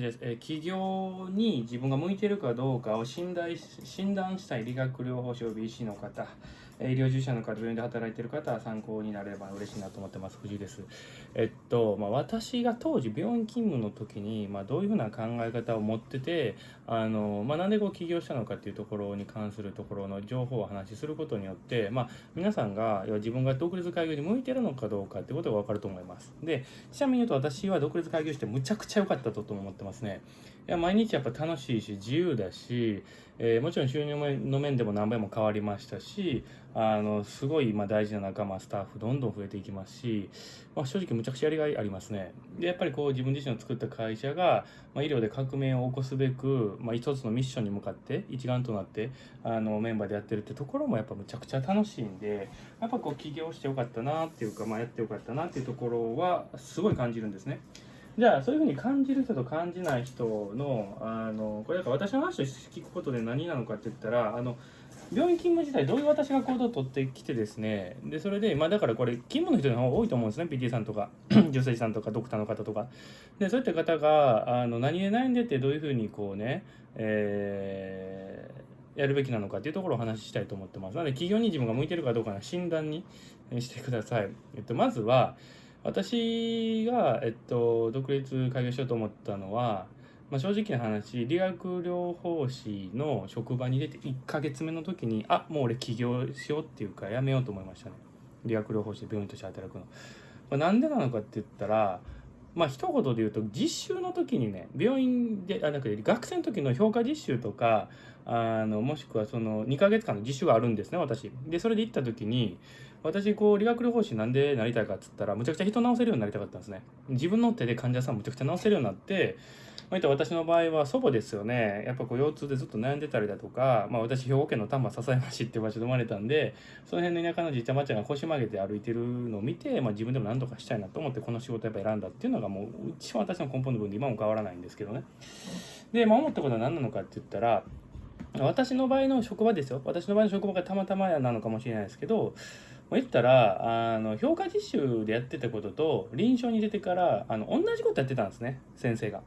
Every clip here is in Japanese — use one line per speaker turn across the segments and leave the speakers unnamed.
です、え企業に自分が向いているかどうかを診断し診断したい理学療法士 OBC の方、医療従事者の方、病院で働いている方は参考になれば嬉しいなと思ってます。藤井です。えっと、まあ、私が当時病院勤務の時に、まあ、どういうふうな考え方を持ってて、あの、まあ、なんでこう起業したのかっていうところに関するところの情報をお話しすることによって、まあ、皆さんが要は自分が独立開業に向いてるのかどうかってことが分かると思います。で、ちなみに言うと私は独立開業してむちゃくちゃ良かったと思ってますね。いや毎日やっぱ楽しいし自由だし、えーもちろん収入の面でも何倍も変わりましたしあのすごいま大事な仲間スタッフどんどん増えていきますし、まあ、正直むちゃくちゃやりがいありますねでやっぱりこう自分自身の作った会社が、まあ、医療で革命を起こすべく、まあ、一つのミッションに向かって一丸となってあのメンバーでやってるってところもやっぱむちゃくちゃ楽しいんでやっぱこう起業してよかったなっていうか、まあ、やってよかったなっていうところはすごい感じるんですね。じゃあそういうふうに感じる人と感じない人のあのこれだから私の話を聞くことで何なのかって言ったらあの病院勤務自体どういう私が行動を取ってきてですねでそれでまあだからこれ勤務の人の方が多いと思うんですね PT さんとか 女性さんとかドクターの方とか。でそういった方があの何で悩んでってどういうふうにこうね、えーやるべきなのかっていうところをお話ししたいと思ってます。なので企業に自分が向いてるかどうかの診断にしてください、えっと、まずは私が、えっと、独立開業しようと思ったのは、まあ、正直な話理学療法士の職場に出て1ヶ月目の時にあもう俺起業しようっていうかやめようと思いましたね。理学療法士で病院として働くの、まあ、でなのかって言ったらまあ一言で言うと実習の時にね病院であなくて学生の時の評価実習とかあのもしくはその2ヶ月間の実習があるんですね私。でそれで行った時に私こう理学療法士なんでなりたいかっつったらむちゃくちゃ人治せるようになりたかったんですね。自分の手で患者さんむちゃくちゃ治せるようになってまあ、った私の場合は祖母ですよね。やっぱこう腰痛でずっと悩んでたりだとか、まあ、私兵庫県の丹波篠山市っていう場所で生まれたんでその辺の田舎のじいちゃんばあちゃんが腰曲げて歩いてるのを見て、まあ、自分でも何とかしたいなと思ってこの仕事やっぱ選んだっていうのがもう一番私の根本の部分で今も変わらないんですけどね。で、まあ、思ったことは何なのかって言ったら私の場合の職場ですよ私の場合の職場がたまたまなのかもしれないですけど言ったらあの評価実習でやってたことと臨床に出てからあの同じことやってたんですね先生が。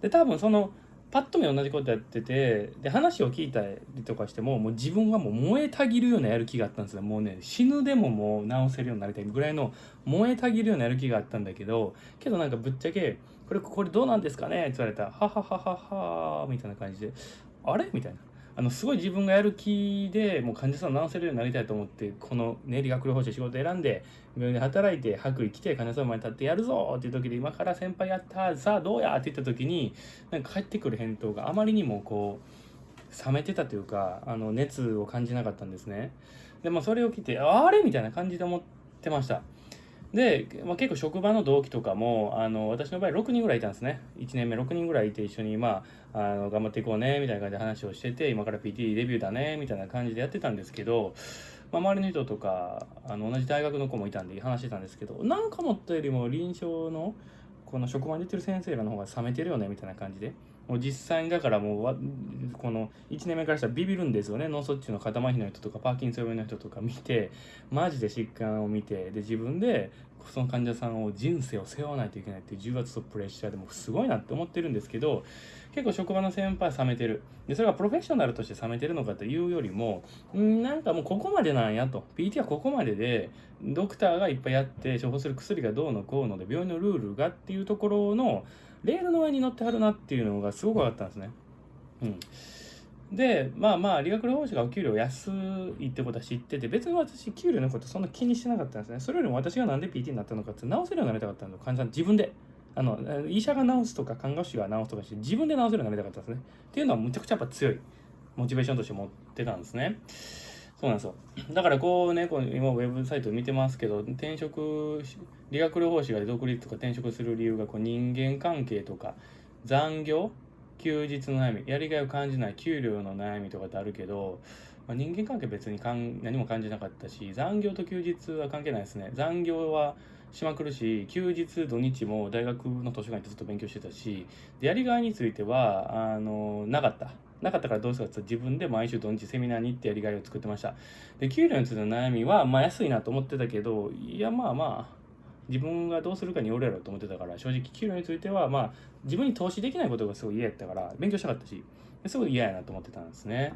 で多分そのパッと見同じことやっててで話を聞いたりとかしてももう自分はもう燃えたぎるようなやる気があったんですよもうね死ぬでももう治せるようになりたいぐらいの燃えたぎるようなやる気があったんだけどけどなんかぶっちゃけ「これこれどうなんですかね?」って言われたら「ははははは」みたいな感じで「あれ?」みたいな。あのすごい自分がやる気でもう患者さんを治せるようになりたいと思ってこの、ね、理学療法士仕事選んで病院で働いて白衣着て患者さんの前に立ってやるぞっていう時で今から先輩やったさあどうやって言った時になんか返ってくる返答があまりにもこう冷めてたというかあの熱を感じなかったんですね。でもそれを聞いてあれ？みたいな感じで思ってました。で、まあ、結構職場の同期とかもあの私の場合6人ぐらいいたんですね。1年目6人ぐらいいて一緒にまああの頑張っていこうねみたいな感じで話をしてて今から PT デビューだねみたいな感じでやってたんですけど、まあ、周りの人とかあの同じ大学の子もいたんで話してたんですけどなんか思ったよりも臨床のこの職場に出てる先生らの方が冷めてるよねみたいな感じでもう実際にだからもうこの1年目からしたらビビるんですよね。脳卒中の肩麻痺の人とかパーキンソン病の人とか見てマジで疾患を見てで自分でその患者さんを人生を背負わないといけないっていう重圧とプレッシャーでもすごいなって思ってるんですけど結構職場の先輩冷めてる。でそれがプロフェッショナルとして冷めてるのかというよりもんなんかもうここまでなんやと。PT はここまででドクターがいっぱいやって処方する薬がどうのこうので病院のルールがっていうところのレールの上に乗ってはるなっていうのがすごく分かったんですね。うん。でまあまあ理学療法士がお給料安いってことは知ってて別に私給料のことそんな気にしてなかったんですね。それよりも私がなんで PT になったのかって治せるようになりたかったんです患者さん自分で。あの医者が治すとか看護師が治すとかして自分で治せるようになりたかったんですね。っていうのはむちゃくちゃやっぱ強いモチベーションとして持ってたんですね。そうなんですよ。だからこうねこう今ウェブサイト見てますけど転職理学療法士が独立とか転職する理由がこう人間関係とか残業休日の悩みやりがいを感じない給料の悩みとかってあるけど、まあ、人間関係別にかん何も感じなかったし残業と休日は関係ないですね。残業はしまくるし休日土日も大学の図書館でずっと勉強してたしでやりがいについてはあのなかった。なかったからどうするか？って自分で毎週土日セミナーに行ってやりがいを作ってましたで給料についての悩みはまあ安いなと思ってたけどいやまあまあ自分がどうするかによるやろと思ってたから正直給料についてはまあ自分に投資できないことがすごい嫌やったから勉強したかったしすごい嫌やなと思ってたんですね。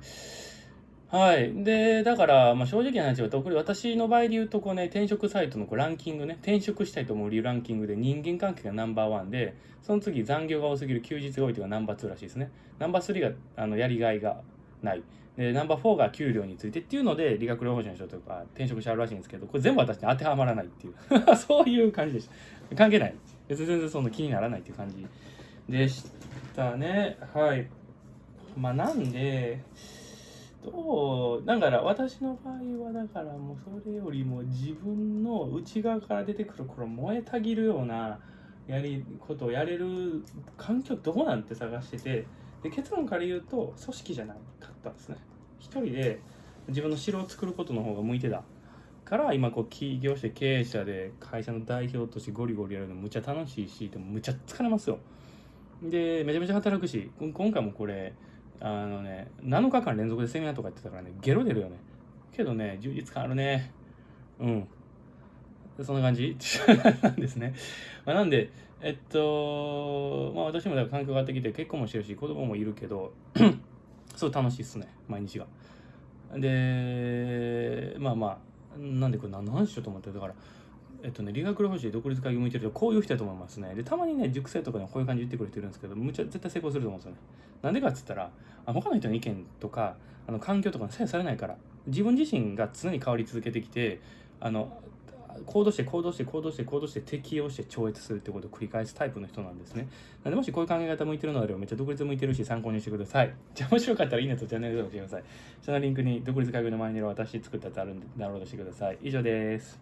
はい。で、だから、まあ、正直な話は、特に私の場合で言うと、こうね、転職サイトのこうランキングね、転職したいと思う理由ランキングで人間関係がナンバーワンで、その次残業が多すぎる休日が多いというのがナンバー2らしいですね。ナンバー3があのやりがいがない。で、ナンバー4が給料についてっていうので、理学療法士の人とか転職しちゃうらしいんですけど、これ全部私に当てはまらないっていう そういう感じでした。関係ない。別に全然その気にならないっていう感じでしたね。はい。まあなんで、どうだから私の場合はだからもうそれよりも自分の内側から出てくるこの燃えたぎるようなやりことをやれる環境どこなんて探しててで結論から言うと組織じゃなかったんですね。一人で自分の城を作ることの方が向いてたから今こう起業して経営者で会社の代表としてゴリゴリやるのむちゃ楽しいしでもむちゃ疲れますよ。でめちゃめちゃ働くし今回もこれあのね、7日間連続でセミナーとかやってたからね、ゲロ出るよね。けどね、充実感あるね。うん。そんな感じ なんですね。まあ、なんで、えっと、まあ私もだから環境があってきて結婚もしてるし、子供もいるけど、すごい楽しいっすね、毎日が。で、まあまあ、なんでこれ何の話しようと思ってだから、えっとね、理学療法士で独立会議向いてる人こういう人だと思いますね。で、たまにね、熟成とかでこういう感じで言ってくれてるんですけど、むちゃ絶対成功すると思うんですよね。なんでかっつったら、あ他の人の意見とか、あの環境とかに左右されないから、自分自身が常に変わり続けてきて、あの、行動して行動して行動して行動して適応して超越するってことを繰り返すタイプの人なんですね。なんでもしこういう考え方向いてるのであればめっちゃ独立向いてるし参考にしてください。じゃあ面白かったらいいねとチャンネル登録してください。下のリンクに独立会議の前にいる私作ったやつあるんでダウンロードしてください。以上です。